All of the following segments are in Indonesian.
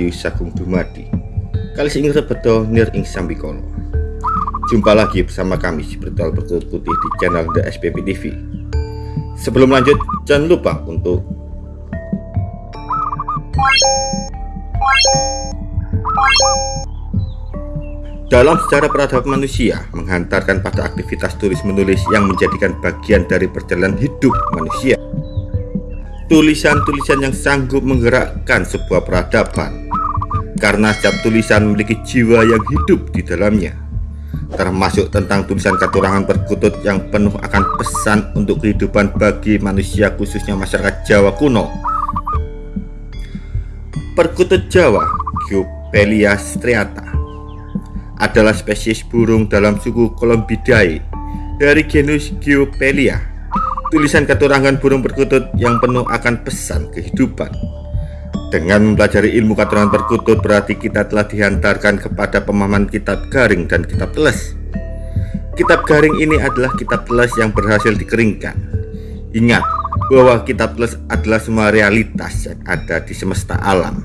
Rahayu Sagung Dumadi. Kali ing rebedo nir ing sambikono Jumpa lagi bersama kami si Bertol Bertut Putih di channel The SPP TV Sebelum lanjut jangan lupa untuk dalam sejarah peradaban manusia menghantarkan pada aktivitas tulis menulis yang menjadikan bagian dari perjalanan hidup manusia. Tulisan-tulisan yang sanggup menggerakkan sebuah peradaban karena setiap tulisan memiliki jiwa yang hidup di dalamnya termasuk tentang tulisan katurangan perkutut yang penuh akan pesan untuk kehidupan bagi manusia khususnya masyarakat Jawa kuno perkutut Jawa Geopelia striata adalah spesies burung dalam suku Columbidae dari genus Geopelia. Tulisan keturangan burung perkutut yang penuh akan pesan kehidupan. Dengan mempelajari ilmu keturangan perkutut berarti kita telah dihantarkan kepada pemahaman kitab garing dan kitab teles. Kitab garing ini adalah kitab teles yang berhasil dikeringkan. Ingat bahwa kitab teles adalah semua realitas yang ada di semesta alam.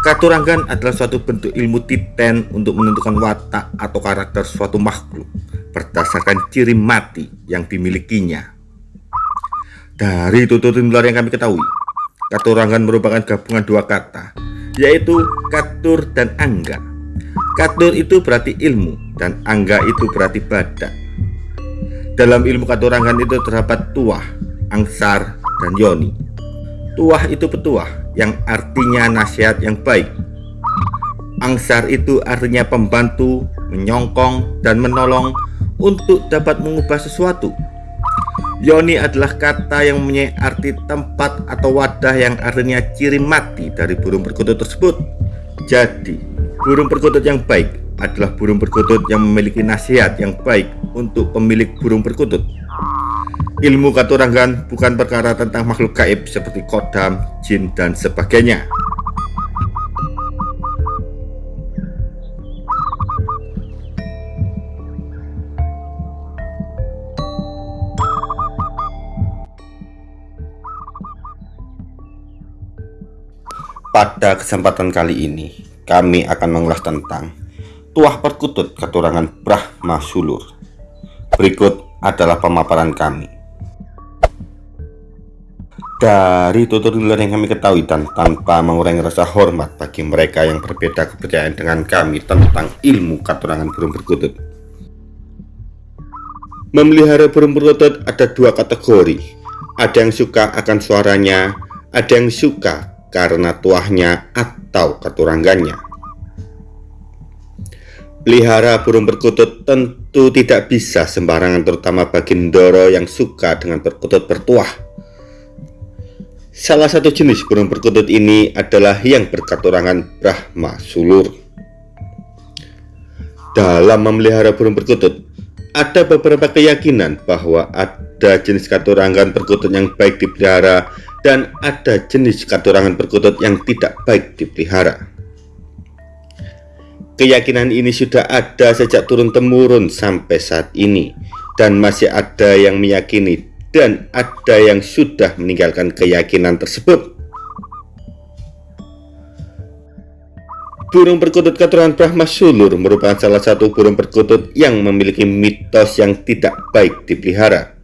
Katurangan adalah suatu bentuk ilmu titen untuk menentukan watak atau karakter suatu makhluk berdasarkan ciri mati yang dimilikinya. Dari tutur nular yang kami ketahui, katurangan merupakan gabungan dua kata, yaitu katur dan angga. Katur itu berarti ilmu dan angga itu berarti badak. Dalam ilmu katurangan itu terdapat tuah, angsar, dan yoni. Tuah itu petuah, yang artinya nasihat yang baik. Angsar itu artinya pembantu, menyongkong, dan menolong untuk dapat mengubah sesuatu. Yoni adalah kata yang mempunyai arti tempat atau wadah yang artinya ciri mati dari burung perkutut tersebut. Jadi, burung perkutut yang baik adalah burung perkutut yang memiliki nasihat yang baik untuk pemilik burung perkutut. Ilmu katurangan bukan perkara tentang makhluk gaib seperti kodam, jin, dan sebagainya. Pada kesempatan kali ini, kami akan mengulas tentang Tuah Perkutut Keturangan Brahma Sulur. Berikut adalah pemaparan kami. Dari tutur-tutur yang kami ketahui dan tanpa mengurangi rasa hormat bagi mereka yang berbeda kepercayaan dengan kami tentang ilmu katurangan burung perkutut. Memelihara burung perkutut ada dua kategori. Ada yang suka akan suaranya, ada yang suka karena tuahnya atau katurangannya. Pelihara burung perkutut tentu tidak bisa sembarangan terutama bagi Ndoro yang suka dengan perkutut bertuah Salah satu jenis burung perkutut ini adalah yang berkaturangan Brahma Sulur. Dalam memelihara burung perkutut, ada beberapa keyakinan bahwa ada jenis katurangan perkutut yang baik dipelihara dan ada jenis katurangan perkutut yang tidak baik dipelihara. Keyakinan ini sudah ada sejak turun-temurun sampai saat ini dan masih ada yang meyakini dan ada yang sudah meninggalkan keyakinan tersebut. Burung perkutut keturunan Brahma Sulur merupakan salah satu burung perkutut yang memiliki mitos yang tidak baik dipelihara.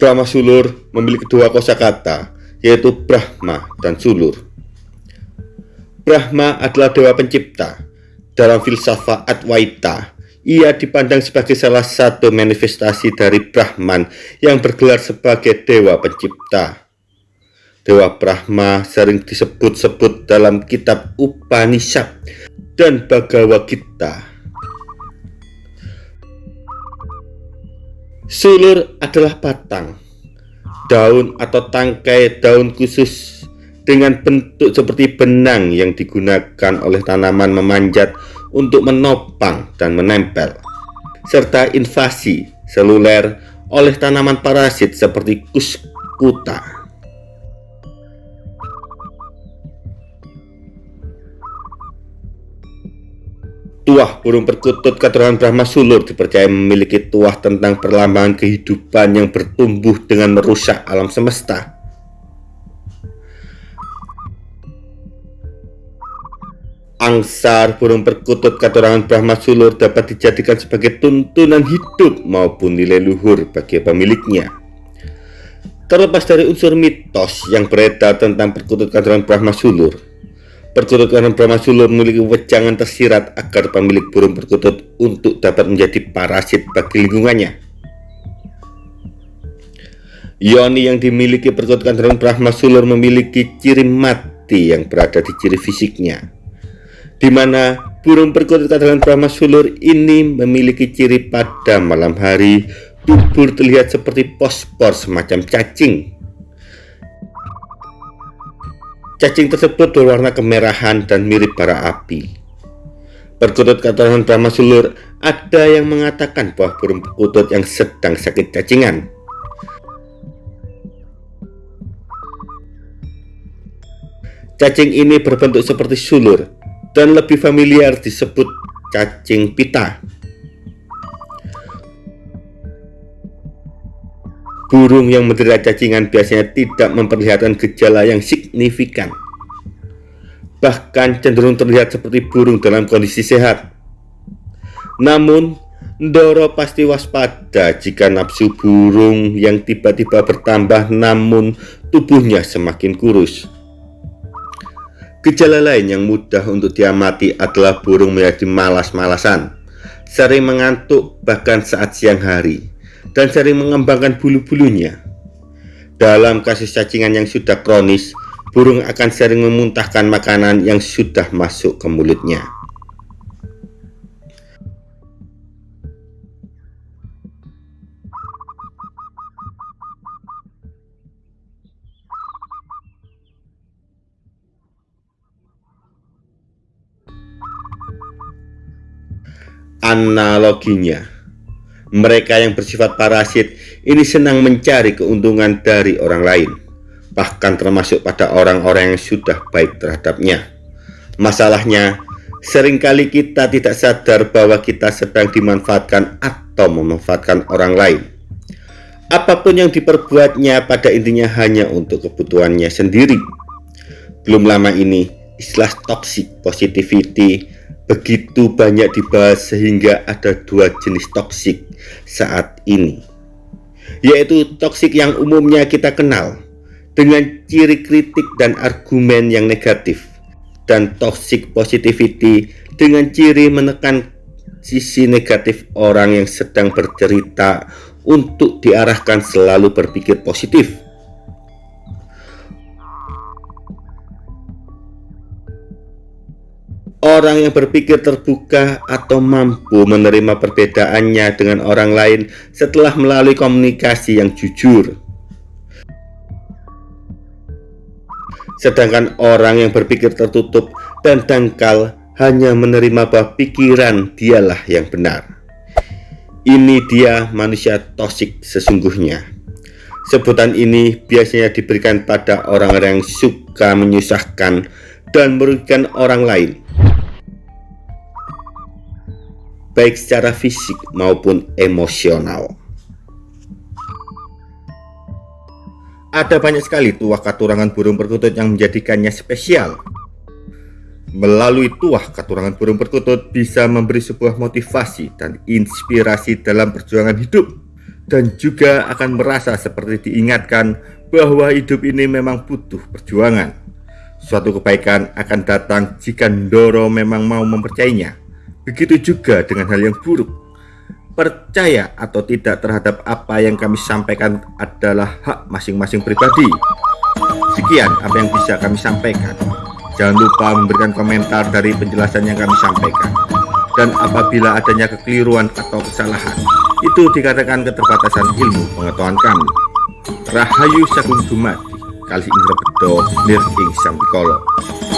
Brahma Sulur memiliki dua kosakata, yaitu Brahma dan Sulur. Brahma adalah dewa pencipta. Dalam filsafat Advaita, ia dipandang sebagai salah satu manifestasi dari Brahman yang bergelar sebagai Dewa Pencipta. Dewa Brahma sering disebut-sebut dalam kitab Upanishad dan Bhagavad Gita. Sulur adalah batang, daun atau tangkai daun khusus dengan bentuk seperti benang yang digunakan oleh tanaman memanjat untuk menopang dan menempel, serta invasi seluler oleh tanaman parasit seperti kuskuta. Tuah burung perkutut keturunan Brahma Sulur dipercaya memiliki tuah tentang perlambangan kehidupan yang bertumbuh dengan merusak alam semesta. Angsar burung perkutut keturunan Brahma Sulur dapat dijadikan sebagai tuntunan hidup maupun nilai luhur bagi pemiliknya. Terlepas dari unsur mitos yang beredar tentang perkutut keturunan Brahma Sulur, Perkutut Brahma Sulur memiliki wejangan tersirat agar pemilik burung perkutut untuk dapat menjadi parasit bagi lingkungannya. Yoni yang dimiliki perkutut Brahma Sulur memiliki ciri mati yang berada di ciri fisiknya, di mana burung perkutut Brahma Sulur ini memiliki ciri pada malam hari tubuh terlihat seperti pospor semacam cacing Cacing tersebut berwarna kemerahan dan mirip bara api. Perkutut keterangan Brahma Sulur, ada yang mengatakan bahwa burung perkutut yang sedang sakit cacingan. Cacing ini berbentuk seperti sulur dan lebih familiar disebut cacing pita. Burung yang menderita cacingan biasanya tidak memperlihatkan gejala yang signifikan. Bahkan cenderung terlihat seperti burung dalam kondisi sehat. Namun, Ndoro pasti waspada jika nafsu burung yang tiba-tiba bertambah namun tubuhnya semakin kurus. Gejala lain yang mudah untuk diamati adalah burung menjadi malas-malasan, sering mengantuk bahkan saat siang hari dan sering mengembangkan bulu-bulunya. Dalam kasus cacingan yang sudah kronis, burung akan sering memuntahkan makanan yang sudah masuk ke mulutnya. Analoginya, mereka yang bersifat parasit ini senang mencari keuntungan dari orang lain, bahkan termasuk pada orang-orang yang sudah baik terhadapnya. Masalahnya, sering kali kita tidak sadar bahwa kita sedang dimanfaatkan atau memanfaatkan orang lain. Apa pun yang diperbuatnya pada intinya hanya untuk kebutuhannya sendiri. Belum lama ini, istilah toxic positivity begitu banyak dibahas sehingga ada dua jenis toksik saat ini yaitu toksik yang umumnya kita kenal dengan ciri kritik dan argumen yang negatif dan toxic positivity dengan ciri menekan sisi negatif orang yang sedang bercerita untuk diarahkan selalu berpikir positif Orang yang berpikir terbuka atau mampu menerima perbedaannya dengan orang lain setelah melalui komunikasi yang jujur. Sedangkan orang yang berpikir tertutup dan dangkal hanya menerima bahwa pikiran dialah yang benar. Ini dia manusia tosik sesungguhnya. Sebutan ini biasanya diberikan pada orang-orang yang suka menyusahkan dan merugikan orang lain baik secara fisik maupun emosional. Ada banyak sekali tuah katurangan burung perkutut yang menjadikannya spesial. Melalui tuah katurangan burung perkutut bisa memberi sebuah motivasi dan inspirasi dalam perjuangan hidup dan juga akan merasa seperti diingatkan bahwa hidup ini memang butuh perjuangan. Suatu kebaikan akan datang jika Ndoro memang mau mempercayainya. Begitu juga dengan hal yang buruk. Percaya atau tidak terhadap apa yang kami sampaikan adalah hak masing-masing pribadi. Sekian apa yang bisa kami sampaikan. Jangan lupa memberikan komentar dari penjelasan yang kami sampaikan. Dan apabila adanya kekeliruan atau kesalahan, itu dikatakan keterbatasan ilmu pengetahuan kami. Rahayu Sagung Dumati, Kali Indra Bedo, Nir Ing.